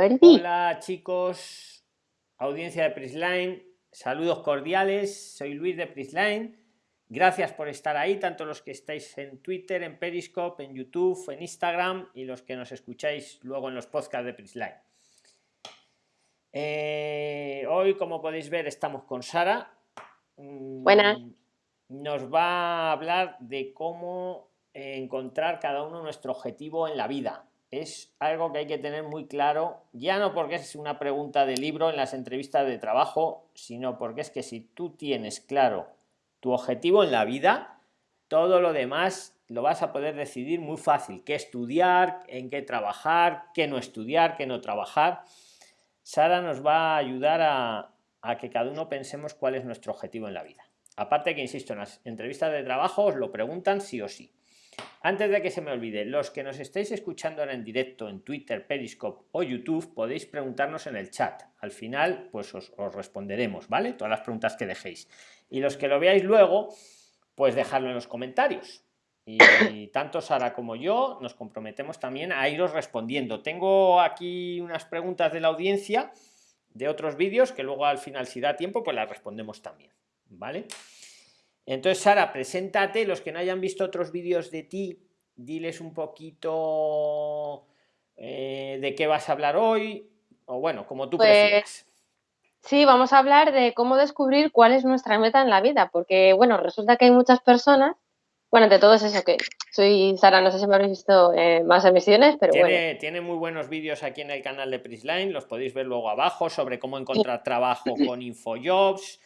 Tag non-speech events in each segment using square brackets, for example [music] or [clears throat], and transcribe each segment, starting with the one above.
Hola chicos, audiencia de Prisline, saludos cordiales, soy Luis de Prisline. Gracias por estar ahí, tanto los que estáis en Twitter, en Periscope, en YouTube, en Instagram y los que nos escucháis luego en los podcasts de Prisline. Eh, hoy, como podéis ver, estamos con Sara. Mm, Buenas. Nos va a hablar de cómo encontrar cada uno nuestro objetivo en la vida es algo que hay que tener muy claro, ya no porque es una pregunta de libro en las entrevistas de trabajo, sino porque es que si tú tienes claro tu objetivo en la vida, todo lo demás lo vas a poder decidir muy fácil, qué estudiar, en qué trabajar, qué no estudiar, qué no trabajar. Sara nos va a ayudar a, a que cada uno pensemos cuál es nuestro objetivo en la vida. Aparte que, insisto, en las entrevistas de trabajo os lo preguntan sí o sí. Antes de que se me olvide, los que nos estáis escuchando ahora en directo en Twitter, Periscope o YouTube, podéis preguntarnos en el chat. Al final, pues os, responderemos, ¿vale? Todas las preguntas que dejéis. Y los que lo veáis luego, pues dejadlo en los comentarios. Y, [coughs] tanto Sara como yo nos comprometemos también a iros respondiendo. Tengo aquí unas preguntas de la audiencia de otros vídeos que luego al final, si da tiempo, pues las respondemos también, ¿vale? Entonces, Sara, preséntate, los que no hayan visto otros vídeos de ti, diles un poquito eh, de qué vas a hablar hoy, o bueno, como tú pues, prefieras. Sí, vamos a hablar de cómo descubrir cuál es nuestra meta en la vida, porque bueno, resulta que hay muchas personas, bueno, de todo es eso que soy Sara, no sé si me habéis visto eh, más emisiones, pero tiene, bueno. Tiene muy buenos vídeos aquí en el canal de Prisline, los podéis ver luego abajo sobre cómo encontrar trabajo [clears throat] con InfoJobs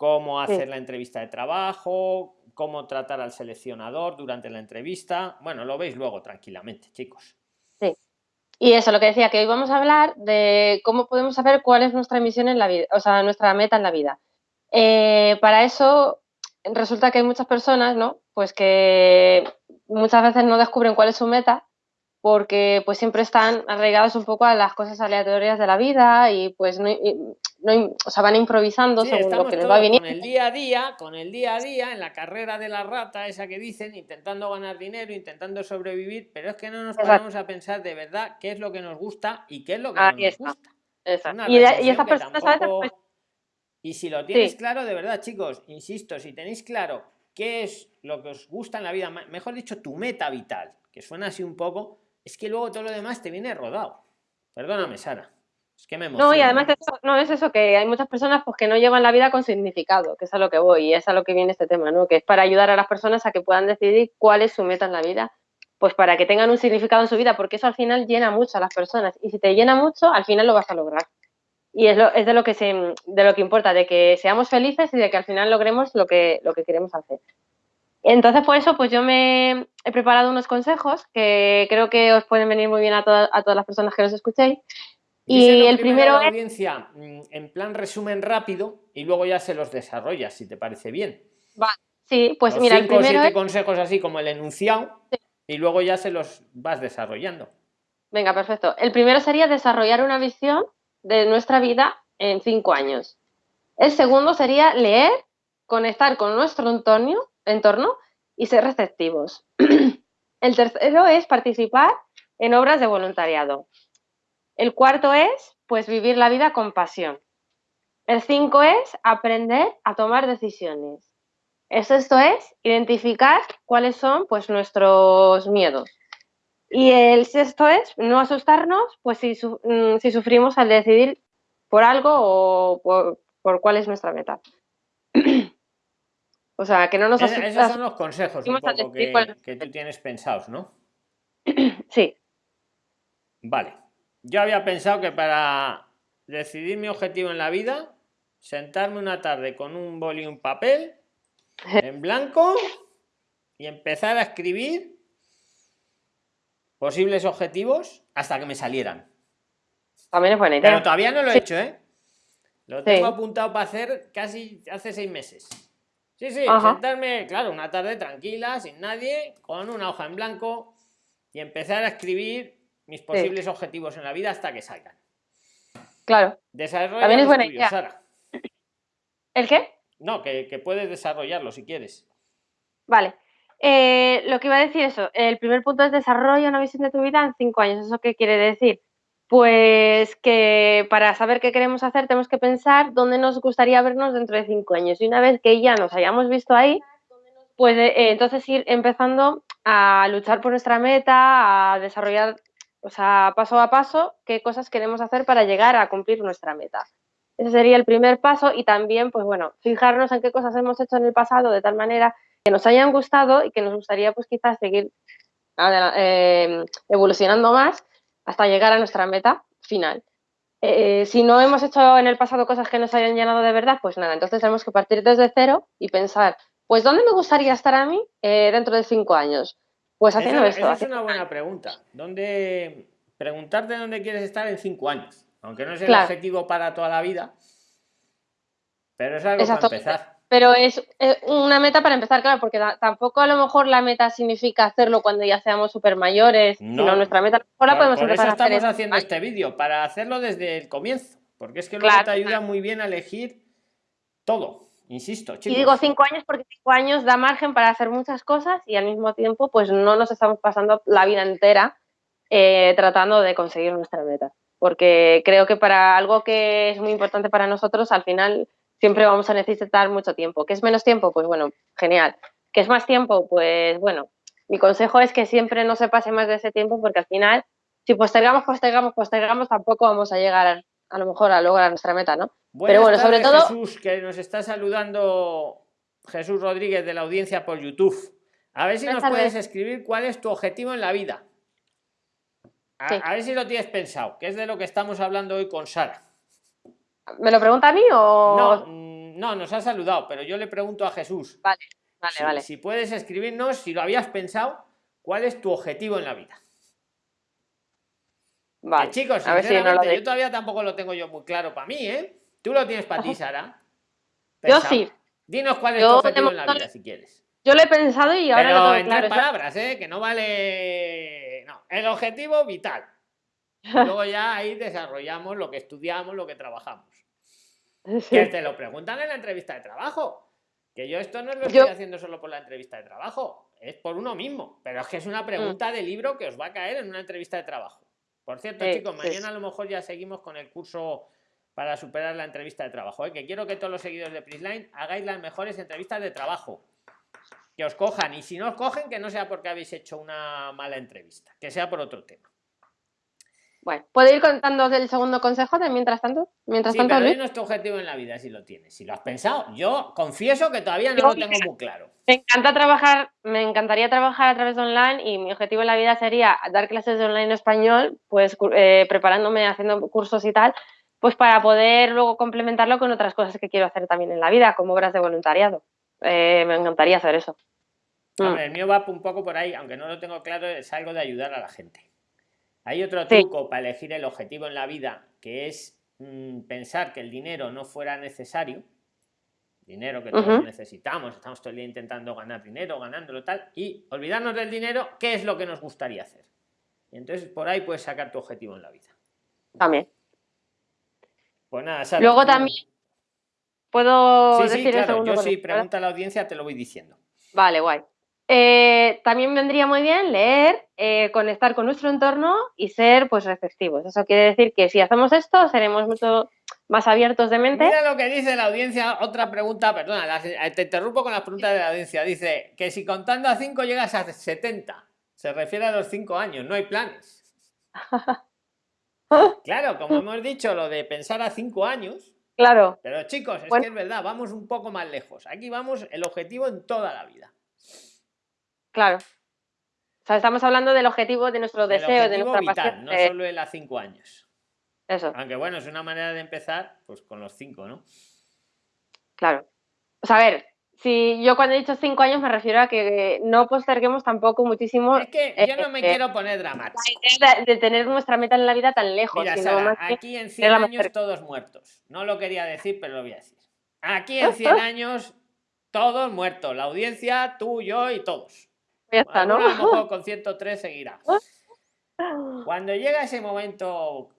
cómo hacer la entrevista de trabajo, cómo tratar al seleccionador durante la entrevista. Bueno, lo veis luego tranquilamente, chicos. Sí. Y eso, lo que decía, que hoy vamos a hablar de cómo podemos saber cuál es nuestra misión en la vida, o sea, nuestra meta en la vida. Eh, para eso resulta que hay muchas personas, ¿no? Pues que muchas veces no descubren cuál es su meta porque pues siempre están arraigados un poco a las cosas aleatorias de la vida y pues no, no o sea, van improvisando según lo que les va viniendo. Con el día a día, con el día a día, en la carrera de la rata, esa que dicen, intentando ganar dinero, intentando sobrevivir, pero es que no nos paramos a pensar de verdad qué es lo que nos gusta y qué es lo que no nos gusta. Y, y esas personas pues Y si lo tienes claro, de verdad, chicos, insisto, si tenéis claro qué es lo que os gusta en la vida, mejor dicho, tu meta vital, que suena así un poco, es que luego todo lo demás te viene rodado. Perdóname, Sara. Es que me No, y además no es eso, que hay muchas personas pues, que no llevan la vida con significado, que es a lo que voy, y es a lo que viene este tema, ¿no? Que es para ayudar a las personas a que puedan decidir cuál es su meta en la vida, pues para que tengan un significado en su vida, porque eso al final llena mucho a las personas. Y si te llena mucho, al final lo vas a lograr. Y es, lo, es de lo que se, de lo que importa, de que seamos felices y de que al final logremos lo que, lo que queremos hacer. Entonces, por eso, pues yo me he preparado unos consejos que creo que os pueden venir muy bien a, todas las personas que nos escuchéis. Y el primero es... audiencia mm, en plan resumen rápido y luego ya se los desarrollas, si te parece bien. Va, sí, pues mira, el primero siete consejos así como el enunciado y luego ya se los vas desarrollando. Venga, perfecto. El primero sería desarrollar una visión de nuestra vida en cinco años. El segundo sería leer, conectar con nuestro entorno entorno y ser receptivos. [clears throat] El tercero es participar en obras de voluntariado. El cuarto es, pues, vivir la vida con pasión. El cinco es aprender a tomar decisiones. El sexto es identificar cuáles son, pues, nuestros miedos. Y el sexto es no asustarnos, pues, si, mm, sufrimos al decidir por algo o por, por cuál es nuestra meta. [clears throat] O sea, que no nos Esos son los consejos un poco que, tú tienes pensados, ¿no? [clears throat] Sí. Vale. Yo había pensado que para decidir mi objetivo en la vida, sentarme una tarde con un boli y un papel [laughs] en blanco y empezar a escribir posibles objetivos hasta que me salieran. También es buena idea. Pero todavía no lo he hecho, ¿eh? Lo tengo apuntado para hacer casi hace seis meses. Sí, sí, sentarme, claro, una tarde tranquila, sin nadie, con una hoja en blanco y empezar a escribir mis posibles objetivos en la vida hasta que salgan. Claro. También es buena idea. Sara. ¿El qué? No, que, puedes desarrollarlo si quieres. Vale. Eh, lo que iba a decir eso, el primer punto es desarrolla una visión de tu vida en cinco años. ¿Eso qué quiere decir? Pues que para saber qué queremos hacer tenemos que pensar dónde nos gustaría vernos dentro de cinco años. Y una vez que ya nos hayamos visto ahí, pues eh, entonces ir empezando a luchar por nuestra meta, a desarrollar, o sea, paso a paso, qué cosas queremos hacer para llegar a cumplir nuestra meta. Ese sería el primer paso y también, pues bueno, fijarnos en qué cosas hemos hecho en el pasado de tal manera que nos hayan gustado y que nos gustaría pues quizás seguir eh, evolucionando más hasta llegar a nuestra meta final. Eh, si no hemos hecho en el pasado cosas que nos hayan llenado de verdad, pues nada, entonces tenemos que partir desde cero y pensar, pues ¿dónde me gustaría estar a mí eh, dentro de cinco años? Pues haciendo esto. es una buena pregunta. ¿Dónde preguntarte dónde quieres estar en cinco años? Aunque no es el objetivo para toda la vida, pero es algo para empezar. Pero es una meta para empezar, claro, porque tampoco a lo mejor la meta significa hacerlo cuando ya seamos súper mayores, no, sino nuestra meta por, la podemos por eso estamos haciendo este vídeo, para hacerlo desde el comienzo, porque es que luego te ayuda muy bien a elegir todo, insisto. Chicos. Y digo cinco años porque cinco años da margen para hacer muchas cosas y al mismo tiempo pues no nos estamos pasando la vida entera eh, tratando de conseguir nuestra meta, porque creo que para algo que es muy importante para nosotros, al final siempre vamos a necesitar mucho tiempo. ¿Qué es menos tiempo? Pues bueno, genial. ¿Qué es más tiempo? Pues bueno, mi consejo es que siempre no se pase más de ese tiempo porque al final, si postergamos, postergamos, postergamos, tampoco vamos a llegar a, lo mejor a lograr nuestra meta, ¿no? Pero bueno, sobre todo... Jesús, que nos está saludando Jesús Rodríguez de la audiencia por YouTube. A ver si nos puedes escribir cuál es tu objetivo en la vida. a ver si lo tienes pensado, que es de lo que estamos hablando hoy con Sara. ¿Me lo pregunta a mí o...? No, mm, no, nos ha saludado, pero yo le pregunto a Jesús. Vale, vale, si, vale. Si puedes escribirnos, si lo habías pensado, ¿cuál es tu objetivo en la vida? Vale. chicos, a ver si no lo yo todavía tampoco lo tengo yo muy claro para mí, ¿eh? Tú lo tienes para ti, [laughs] Sara. Yo sí. Dinos cuál es tu objetivo en la vida, si quieres. Yo lo he pensado y ahora lo tengo en tres palabras, ¿eh? Que no vale... No, el objetivo vital. [laughs] luego ya ahí desarrollamos lo que estudiamos, lo que trabajamos. Que te lo preguntan en la entrevista de trabajo. Que yo esto no lo estoy haciendo solo por la entrevista de trabajo, es por uno mismo. Pero es que es una pregunta mm. de libro que os va a caer en una entrevista de trabajo. Por cierto, chicos, mañana a lo mejor ya seguimos con el curso para superar la entrevista de trabajo. ¿eh? Que quiero que todos los seguidores de Prisline hagáis las mejores entrevistas de trabajo. Que os cojan. Y si no os cogen, que no sea porque habéis hecho una mala entrevista, que sea por otro tema. Bueno, ¿puedo ir contando del segundo consejo de mientras tanto? Mientras sí, tanto, pero nuestro objetivo en la vida, si lo tienes. Si lo has pensado, yo confieso que todavía no lo tengo muy claro. Me encanta trabajar, me encantaría trabajar a través de online y mi objetivo en la vida sería dar clases de online en español, pues eh, preparándome, haciendo cursos y tal, pues para poder luego complementarlo con otras cosas que quiero hacer también en la vida, como obras de voluntariado. Eh, me encantaría hacer eso. Mm. el mío va un poco por ahí, aunque no lo tengo claro, es algo de ayudar a la gente. Hay otro truco para elegir el objetivo en la vida, que es mm, pensar que el dinero no fuera necesario, dinero que todos necesitamos, estamos todo el día intentando ganar dinero, ganándolo tal, y olvidarnos del dinero, ¿qué es lo que nos gustaría hacer? Y entonces por ahí puedes sacar tu objetivo en la vida. También. Pues nada, Luego también puedo sí, decir sí, Yo sí, pregunta a la audiencia, te lo voy diciendo. Vale, guay. Eh, también vendría muy bien leer, eh, conectar con nuestro entorno y ser pues receptivos. Eso quiere decir que si hacemos esto seremos mucho más abiertos de mente. Mira lo que dice la audiencia, otra pregunta, perdona, eh, te interrumpo con las preguntas de la audiencia. Dice que si contando a 5 llegas a 70, se refiere a los 5 años, no hay planes. [laughs] claro, como hemos dicho, lo de pensar a 5 años. Claro. Pero chicos, es que es verdad, vamos un poco más lejos. Aquí vamos el objetivo en toda la vida. Claro. O sea, estamos hablando del objetivo de nuestro deseo, de nuestra vital, No solo en las cinco años. Eso. Aunque bueno, es una manera de empezar, pues con los cinco, ¿no? Claro. O sea, a ver, si yo cuando he dicho cinco años me refiero a que no posterguemos tampoco muchísimo. Es que yo no me eh, quiero poner dramático. De, tener nuestra meta en la vida tan lejos. Mira, aquí en 100 años todos muertos. No lo quería decir, pero lo voy a decir. Aquí en [laughs] 100 años todos muertos. La audiencia, tú, yo y todos. Ya está, ¿no? A lo mejor con 103 seguirá. [laughs] Cuando llega ese momento,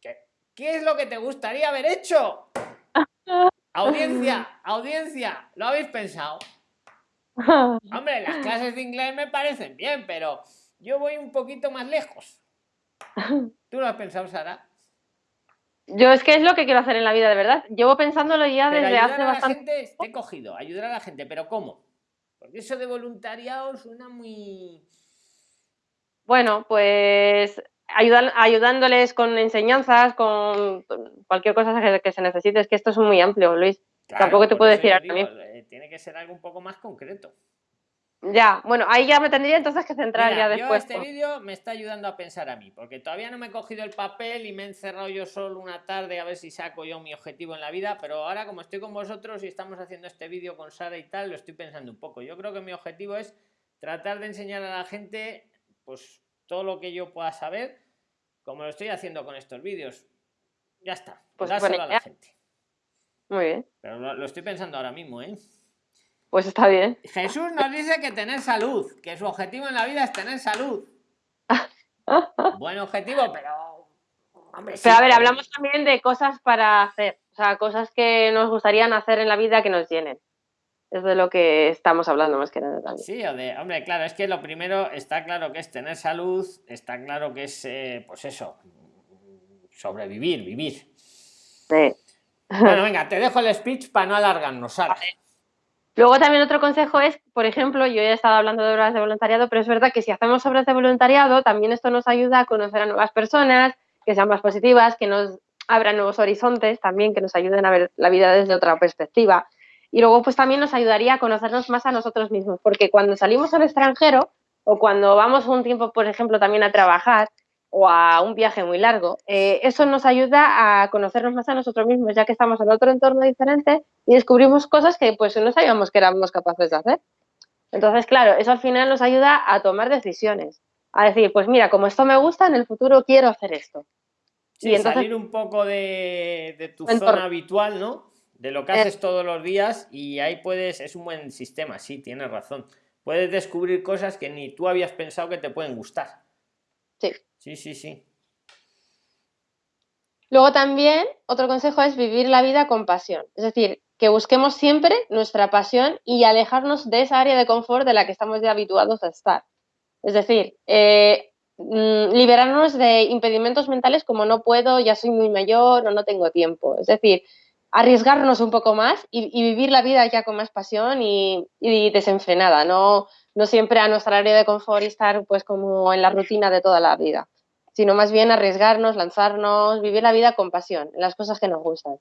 ¿qué es lo que te gustaría haber hecho? Audiencia, audiencia, ¿lo habéis pensado? [laughs] Hombre, las clases de inglés me parecen bien, pero yo voy un poquito más lejos. ¿Tú lo has pensado, Sara? Yo es que es lo que quiero hacer en la vida, de verdad. Llevo pensándolo ya Pero desde hace a la bastante gente, te he cogido, ayudar a la gente, pero ¿cómo? Porque eso de voluntariado suena muy... Bueno, pues ayudan, ayudándoles con enseñanzas, con cualquier cosa que, que se necesite. Es que esto es muy amplio, Luis. Claro, Tampoco te puedo decir ahora mismo. eh, Tiene que ser algo un poco más concreto. Ya, bueno, ahí ya me tendría entonces que centrar Mira, ya yo después. este con- vídeo me está ayudando a pensar a mí, porque todavía no me he cogido el papel y me he encerrado yo solo una tarde a ver si saco yo mi objetivo en la vida, pero ahora como estoy con vosotros y estamos haciendo este vídeo con Sara y tal, lo estoy pensando un poco. Yo creo que mi objetivo es tratar de enseñar a la gente pues todo lo que yo pueda saber, como lo estoy haciendo con estos vídeos. Ya está, Pues dárselo buena a la gente. Muy bien, Pero lo, lo estoy pensando ahora mismo, ¿eh? Pues está bien. Jesús nos dice que tener salud, que su objetivo en la vida es tener salud. [laughs] Buen objetivo, pero. Hombre, sí, Pero a ver, hablamos también de cosas para hacer, o sea, cosas que nos gustarían hacer en la vida que nos llenen. Es de lo que estamos hablando más que nada también. Sí, o de, hombre, claro, es que lo primero está claro que es tener salud, está claro que es, eh, pues eso, sobrevivir, vivir. Sí. Bueno, venga, te dejo el speech para no alargarnos, Sara. Luego también otro consejo es, por ejemplo, yo he estado hablando de horas de voluntariado, pero es verdad que si hacemos obras de voluntariado, también esto nos ayuda a conocer a nuevas personas, que sean más positivas, que nos abran nuevos horizontes, también que nos ayuden a ver la vida desde otra perspectiva. Y luego, pues también nos ayudaría a conocernos más a nosotros mismos, porque cuando salimos al extranjero o cuando vamos un tiempo, por ejemplo, también a trabajar o a un viaje muy largo, eh, eso nos ayuda a conocernos más a nosotros mismos, ya que estamos en otro entorno diferente y descubrimos cosas que pues no sabíamos que éramos capaces de hacer. Entonces, claro, eso al final nos ayuda a tomar decisiones, a decir, pues mira, como esto me gusta, en el futuro quiero hacer esto. Sí, y entonces- salir un poco de, de tu Entorno. zona habitual, ¿no? De lo que Eh. haces todos los días y ahí puedes, es un buen sistema, sí, tienes razón. Puedes descubrir cosas que ni tú habías pensado que te pueden gustar. Sí. Sí, sí, sí. Luego también, otro consejo es vivir la vida con pasión. Es decir, que busquemos siempre nuestra pasión y alejarnos de esa área de confort de la que estamos ya habituados a estar. Es decir, eh, mm, liberarnos de impedimentos mentales como no puedo, ya soy muy mayor o no tengo tiempo. Es decir, arriesgarnos un poco más y, vivir la vida ya con más pasión y, desenfrenada, no, no siempre a nuestra área de confort y estar pues como en la rutina de toda la vida sino más bien arriesgarnos, lanzarnos, vivir la vida con pasión, las cosas que nos gustan.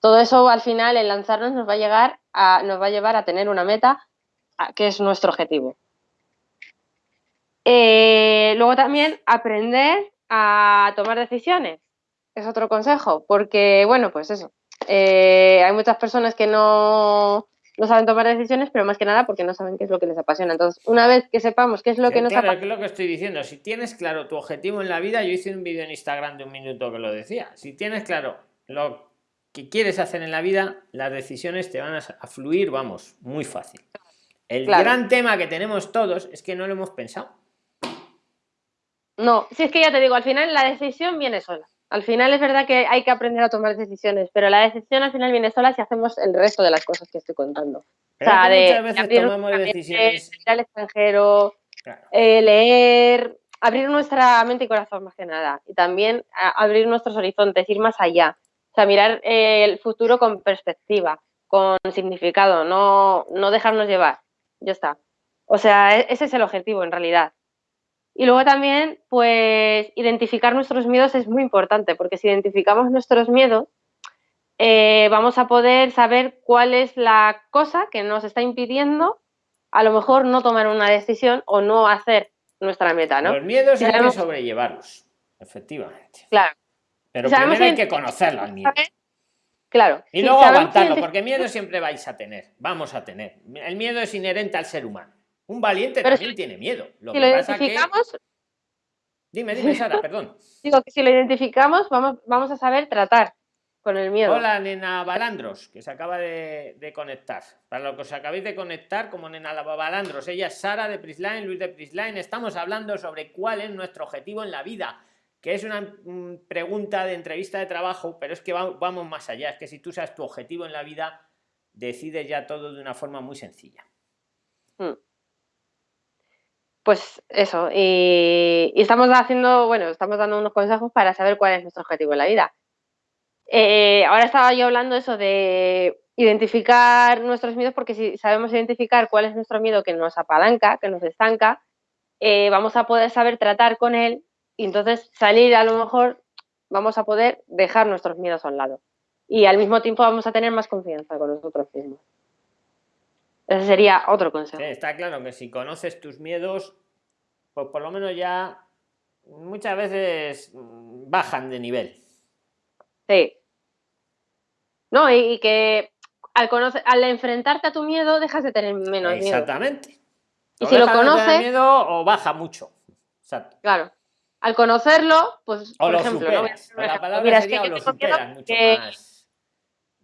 Todo eso al final, el lanzarnos nos va a llegar a, nos va a llevar a tener una meta a- que es nuestro objetivo. Eh, luego también aprender a tomar decisiones. Es otro consejo, porque bueno, pues eso. Eh, hay muchas personas que no, no saben tomar decisiones, pero más que nada porque no saben qué es lo que les apasiona. Entonces, una vez que sepamos qué es lo que nos claro, es apasiona, lo que estoy diciendo. Si tienes claro tu objetivo en la vida, yo hice un vídeo en Instagram de un minuto que lo decía. Si tienes claro lo que quieres hacer en la vida, las decisiones te van a, a fluir, vamos, muy fácil. El Claro. gran tema que tenemos todos es que no lo hemos pensado. No, si es que ya te digo, al final la decisión viene sola. Al final es verdad que hay que aprender a tomar decisiones, pero la decisión al final viene sola si hacemos el resto de las cosas que estoy contando. Pero o sea, es que de, muchas veces abrir tomamos decisiones. ir al extranjero, Claro. eh, leer, abrir nuestra mente y corazón más que nada. Y también abrir nuestros horizontes, ir más allá. O sea, mirar eh, el futuro con perspectiva, con significado, no, no dejarnos llevar. Ya está. O sea, e- ese es el objetivo en realidad. Y luego también, pues, identificar nuestros miedos es muy importante, porque si identificamos nuestros miedos, eh, vamos a poder saber cuál es la cosa que nos está impidiendo a lo mejor no tomar una decisión o no hacer nuestra meta, ¿no? Los miedos Si hay que sobrellevarlos, efectivamente. Claro. Pero Si primero hay que conocerlo al miedo. Claro. Y si luego aguantarlo, porque miedo siempre vais a tener, vamos a tener. El miedo es inherente al ser humano. Un valiente Pero también tiene miedo. Lo si que lo pasa que... identificamos, Dime, dime, Sara, [laughs] perdón. digo que si lo identificamos, vamos, vamos a saber tratar con el miedo. Hola, nena Balandros, que se acaba de, de conectar. Para lo que os acabéis de conectar, como nena Balandros, ella es Sara de Prisline, Luis de Prisline. Estamos hablando sobre cuál es nuestro objetivo en la vida, que es una mm, pregunta de entrevista de trabajo, pero es que va- vamos más allá. Es que si tú sabes tu objetivo en la vida, decides ya todo de una forma muy sencilla. Mm. Pues eso, y, estamos haciendo, bueno, estamos dando unos consejos para saber cuál es nuestro objetivo en la vida. Eh, ahora estaba yo hablando eso de identificar nuestros miedos, porque si sabemos identificar cuál es nuestro miedo que nos apalanca, que nos estanca, eh, vamos a poder saber tratar con él y entonces salir a lo mejor vamos a poder dejar nuestros miedos a un lado. Y al mismo tiempo vamos a tener más confianza con nosotros mismos. Ese sería otro consejo. está claro que si conoces tus miedos, pues por lo menos ya muchas veces mm, bajan de nivel. Sí. No, y, que al, conocer, al enfrentarte a tu miedo dejas de tener menos miedo. Exactamente. Y si lo conoces... miedo o baja mucho. Exacto. Claro. Al conocerlo, pues, por ejemplo, Mira, es que yo tengo miedo mucho más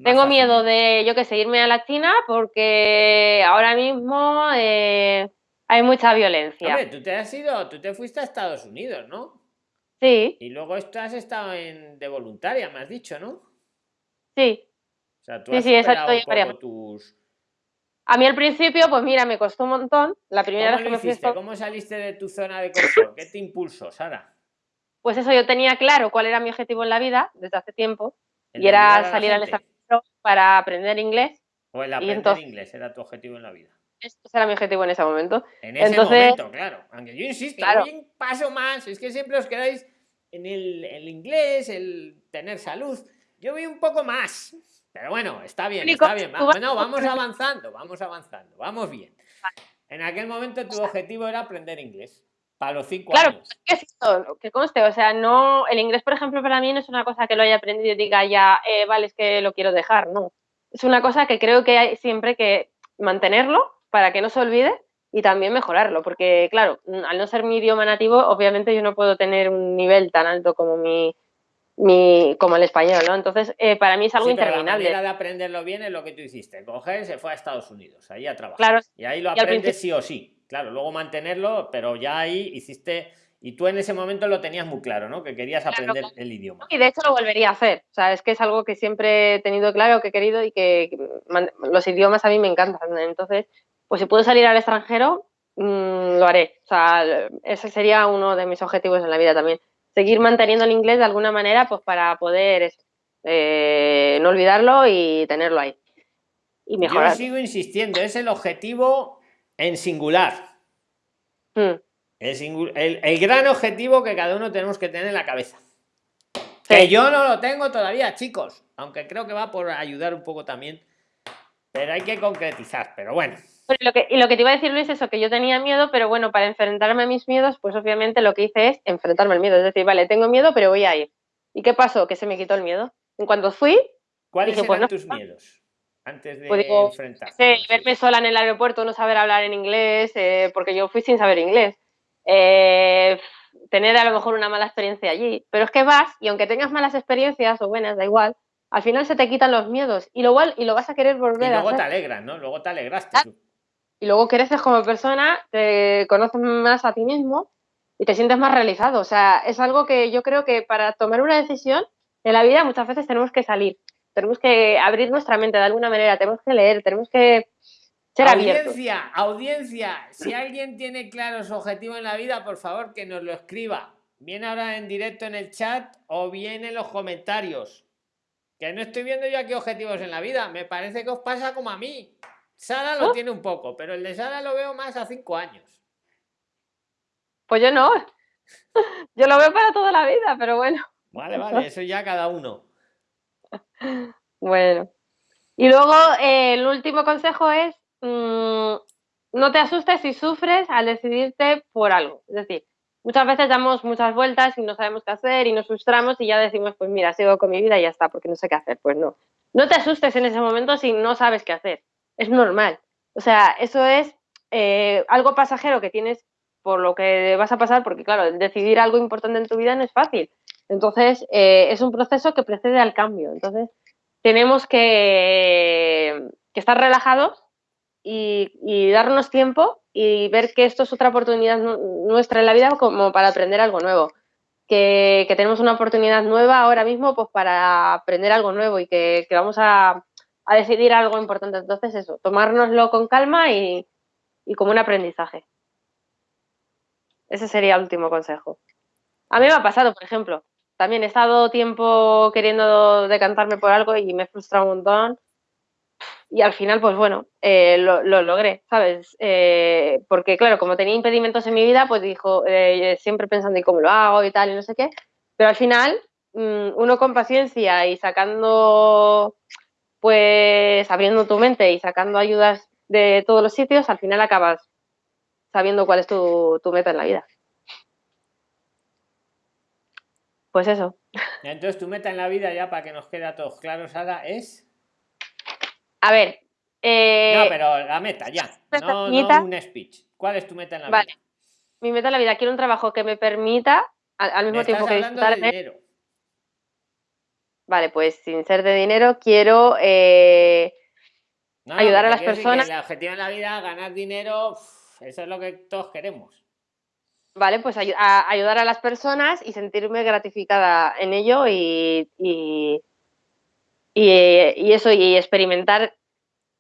tengo miedo de, yo qué sé, irme a la China porque ahora mismo eh, hay mucha violencia. Hombre, tú te has ido, tú te fuiste a Estados Unidos, ¿no? Sí. Y luego esto has estado en, de voluntaria, me has dicho, ¿no? Sí. O sea, tú has sí, exacto, un tus... A mí al principio, pues mira, me costó un montón. La primera vez que me fui ¿Cómo saliste de tu zona de confort? ¿Qué te impulsó, Sara? Pues eso, yo tenía claro cuál era mi objetivo en la vida desde hace tiempo. Y era salir al extranjero para aprender inglés. O el aprender inglés era tu objetivo en la vida. Ese era mi objetivo en ese momento. En ese momento, claro. Aunque yo insisto, un paso más. Es que siempre os quedáis en el, inglés, el tener salud. Yo vi un poco más. Pero bueno, está bien, está bien. Bueno, vamos avanzando, vamos avanzando, vamos bien. En aquel momento tu objetivo era aprender inglés. Para los cinco claro, Claro, que conste, o sea, no, el inglés, por ejemplo, para mí no es una cosa que lo haya aprendido y diga ya, eh, vale, es que lo quiero dejar, no. Es una cosa que creo que hay siempre que mantenerlo para que no se olvide y también mejorarlo, porque claro, al no ser mi idioma nativo, obviamente yo no puedo tener un nivel tan alto como mi, mi como el español, ¿no? Entonces, eh, para mí es algo interminable. la manera de aprenderlo bien es lo que tú hiciste, coger, se fue a Estados Unidos, ahí a trabajar. Claro, y ahí lo aprendes sí o sí. Claro, luego mantenerlo, pero ya ahí hiciste, y tú en ese momento lo tenías muy claro, ¿no? Que querías aprender el idioma. Y de hecho lo volvería a hacer. O sea, es que es algo que siempre he tenido claro, que he querido y que los idiomas a mí me encantan. Entonces, pues si puedo salir al extranjero, mm, lo haré. O sea, ese sería uno de mis objetivos en la vida también. Seguir manteniendo el inglés de alguna manera, pues para poder eh, no olvidarlo y tenerlo ahí. Y mejorar. Yo sigo insistiendo, es el objetivo en singular. Hmm. El, gran objetivo que cada uno tenemos que tener en la cabeza. Que yo no lo tengo todavía, chicos. Aunque creo que va por ayudar un poco también. Pero hay que concretizar. Pero bueno. lo que, y lo que te iba a decir, Luis, es eso, que yo tenía miedo, pero bueno, para enfrentarme a mis miedos, pues obviamente lo que hice es enfrentarme al miedo. Es decir, vale, tengo miedo, pero voy a ir. ¿Y qué pasó? Que se me quitó el miedo. En cuanto fui. ¿Cuáles dije, pues eran tus miedos? Antes de pues verme sola en el aeropuerto, no saber hablar en inglés, eh, porque yo fui sin saber inglés. Eh, tener a lo mejor una mala experiencia allí. Pero es que vas y aunque tengas malas experiencias o buenas, da igual, al final se te quitan los miedos y lo, y lo vas a querer volver a Y luego te alegras, ¿no? Luego te alegraste. Y luego creces como persona, te conoces más a ti mismo y te sientes más realizado. O sea, es algo que yo creo que para tomar una decisión en la vida muchas veces tenemos que salir tenemos que abrir nuestra mente de alguna manera, tenemos que leer, tenemos que ser audiencia, Audiencia, si alguien tiene claro su objetivo en la vida, por favor que nos lo escriba. Viene ahora en directo en el chat o bien en los comentarios. Que no estoy viendo yo aquí objetivos en la vida. Me parece que os pasa como a mí. Sara lo ¿Oh? tiene un poco, pero el de Sara lo veo más a cinco años. Pues yo no. [laughs] Yo lo veo para toda la vida, pero bueno. Vale, vale, eso ya cada uno. Bueno. Y luego eh, el último consejo es mm, no te asustes si sufres al decidirte por algo. Es decir, muchas veces damos muchas vueltas y no sabemos qué hacer y nos frustramos y ya decimos, pues mira, sigo con mi vida y ya está, porque no sé qué hacer. Pues no. No te asustes en ese momento si no sabes qué hacer. Es normal. O sea, eso es eh, algo pasajero que tienes por lo que vas a pasar, porque claro, decidir algo importante en tu vida no es fácil. Entonces, eh, es un proceso que precede al cambio. Entonces, tenemos que, estar relajados y, darnos tiempo y ver que esto es otra oportunidad nuestra en la vida como para aprender algo nuevo. Que, tenemos una oportunidad nueva ahora mismo pues para aprender algo nuevo y que, vamos a, decidir algo importante. Entonces, eso, tomárnoslo con calma y como un aprendizaje. Ese sería el último consejo. A mí me ha pasado, por ejemplo, también he estado tiempo queriendo decantarme por algo y me he frustrado un montón. Y al final, pues bueno, eh, lo, logré, ¿sabes? Eh, porque claro, como tenía impedimentos en mi vida, pues dijo, eh, siempre pensando en cómo lo hago y tal, y no sé qué. Pero al final, mm, uno con paciencia y sacando, pues abriendo tu mente y sacando ayudas de todos los sitios, al final acabas sabiendo cuál es tu meta en la vida. Pues eso. Entonces, tu meta en la vida, ya para que nos quede a todos claros, Sara, es. A ver. Eh, no, pero la meta, ya. No, un speech. ¿Cuál es tu meta en la vale. vida? Mi meta en la vida, quiero un trabajo que me permita, al, mismo tiempo que disfrutar de dinero. Vale, pues sin ser de dinero, quiero eh, ayudar a las personas. el objetivo en la vida, ganar dinero, eso es lo que todos queremos. ¿Vale? Pues a, ayudar a las personas y sentirme gratificada en ello y, y, eso, y experimentar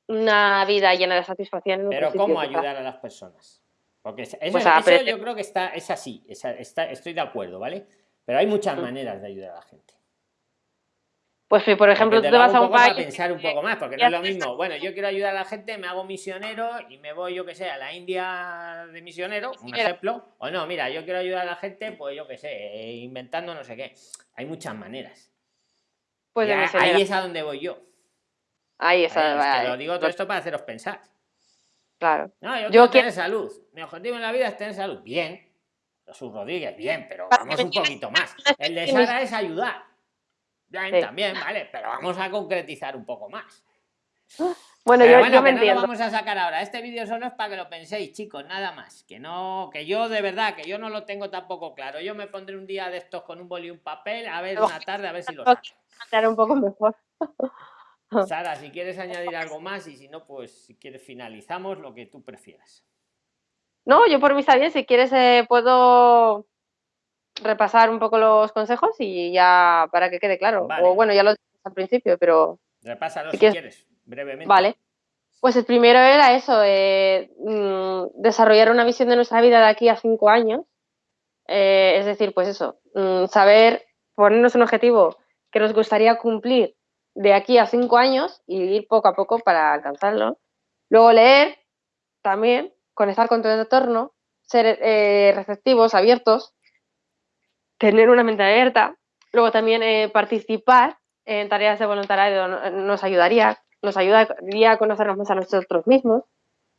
una vida llena de satisfacción. Pero ¿cómo ayudar a las personas? Porque eso, pues yo creo que está, es así, estoy de acuerdo, ¿vale? Pero hay muchas mm. maneras de ayudar a la gente. Pues si, por ejemplo, tú te vas a un país... pensar un poco más, porque no es lo mismo. Bueno, yo quiero ayudar a la gente, me hago misionero y me voy, yo que sé, a la India de misionero, un ejemplo. O no, mira, yo quiero ayudar a la gente, pues yo que sé, inventando no sé qué. Hay muchas maneras. Pues ahí es a donde voy yo. Ahí es a donde lo digo todo esto para haceros pensar. Claro. No, yo, quiero tener salud. Mi objetivo en la vida es tener salud. Bien. Sus Rodríguez, bien, pero vamos un poquito más. El de Sara es ayudar también, vale, pero vamos a concretizar un poco más. Bueno, yo, bueno, me entiendo. No lo vamos a sacar ahora. Este vídeo solo es para que lo penséis, chicos, nada más. Que no, que yo de verdad, que yo no lo tengo tampoco claro. Yo me pondré un día de estos con un boli y un papel, a ver una tarde, a ver si lo saco. un poco mejor. [laughs] Sara, si quieres añadir algo más y si no, pues si quieres finalizamos lo que tú prefieras. No, yo por mí está bien. Si quieres, eh, puedo repasar un poco los consejos y ya para que quede claro. O bueno, ya lo dije al principio, pero... Repásalo si, quieres, brevemente. Vale. Pues el primero era eso, eh, mm, desarrollar una visión de nuestra vida de aquí a cinco años. Eh, es decir, pues eso, mm, saber ponernos un objetivo que nos gustaría cumplir de aquí a cinco años y ir poco a poco para alcanzarlo. Luego leer también, conectar con tu entorno, ser eh, receptivos, abiertos tener una mente abierta. Luego también eh, participar en tareas de voluntariado nos ayudaría, nos ayudaría a conocernos más a nosotros mismos,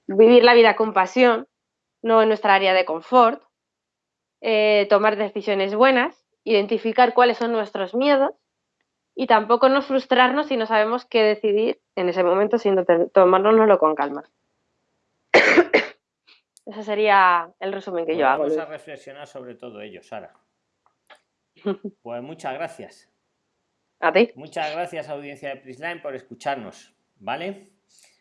vivir la vida con pasión, no en nuestra área de confort, eh, tomar decisiones buenas, identificar cuáles son nuestros miedos y tampoco no frustrarnos si no sabemos qué decidir en ese momento, sino tomárnoslo con calma. [coughs] Ese sería el resumen que yo hago. Vamos a reflexionar sobre todo ello, Sara. [laughs] Pues muchas gracias. A ti. Muchas gracias, audiencia de Prisline, por escucharnos, ¿vale?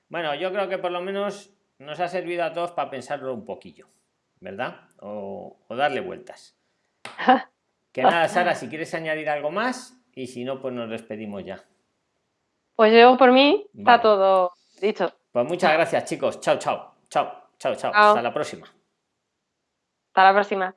Bueno, yo creo que por lo menos nos ha servido a todos para pensarlo un poquillo, ¿verdad? O, darle vueltas. [laughs] Que nada, Sara, si quieres añadir algo más y si no, pues nos despedimos ya. Pues yo por mí está todo dicho. Pues muchas gracias, chicos. Chao, chao. Chao, chao, chao. Hasta la próxima. Hasta la próxima.